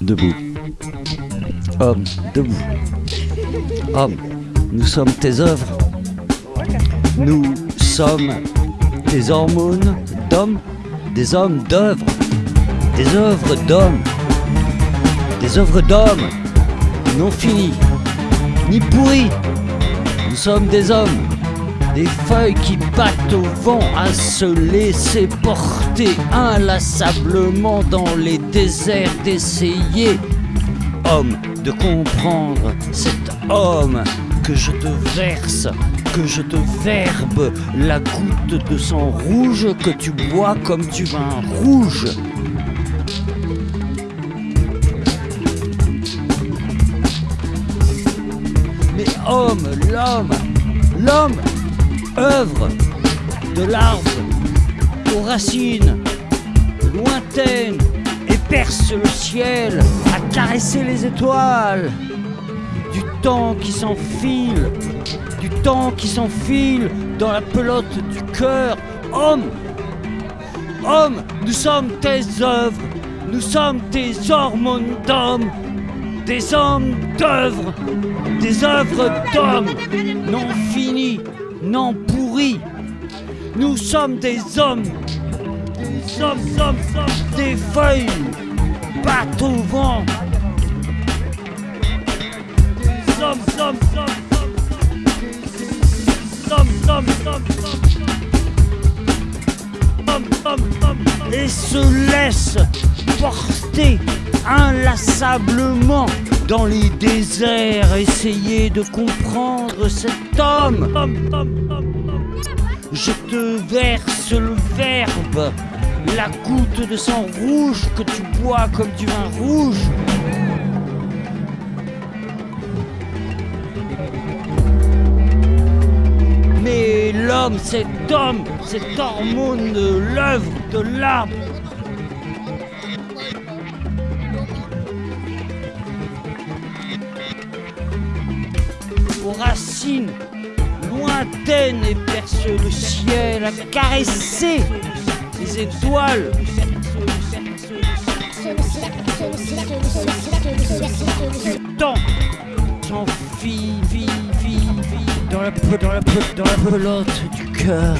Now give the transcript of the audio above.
Debout. Homme, debout. Homme, nous sommes tes œuvres. Nous sommes des hormones d'hommes, des hommes d'œuvres, des œuvres d'hommes, des œuvres d'hommes non finies, ni pourries. Nous sommes des hommes, des feuilles qui battent au vent à se laisser porter inlassablement dans les déserts d'essayer. Homme, de comprendre cet homme que je te verse, que je te verbe, la goutte de sang rouge que tu bois comme du vin rouge. Homme, l'homme, l'homme, œuvre de l'arbre aux racines lointaines et perce le ciel à caresser les étoiles. Du temps qui s'enfile, du temps qui s'enfile dans la pelote du cœur. Homme, homme, nous sommes tes œuvres, nous sommes tes hormones d'homme, des hommes d'œuvres, des œuvres d'hommes non finies, non pourries. Nous sommes des hommes, sommes, sommes, sommes des feuilles, battent au vent. Nous sommes, sommes, sommes, sommes, sommes, sommes, et se laissent porter inlassablement dans les déserts, essayer de comprendre cet homme. Je te verse le verbe, la goutte de sang rouge que tu bois comme du vin rouge. Mais l'homme, cet homme, cette hormone de l'œuvre, de l'arbre, aux racines lointaines et perce le ciel à caresser les étoiles. Le temps file dans la, dans dans la pelote du cœur.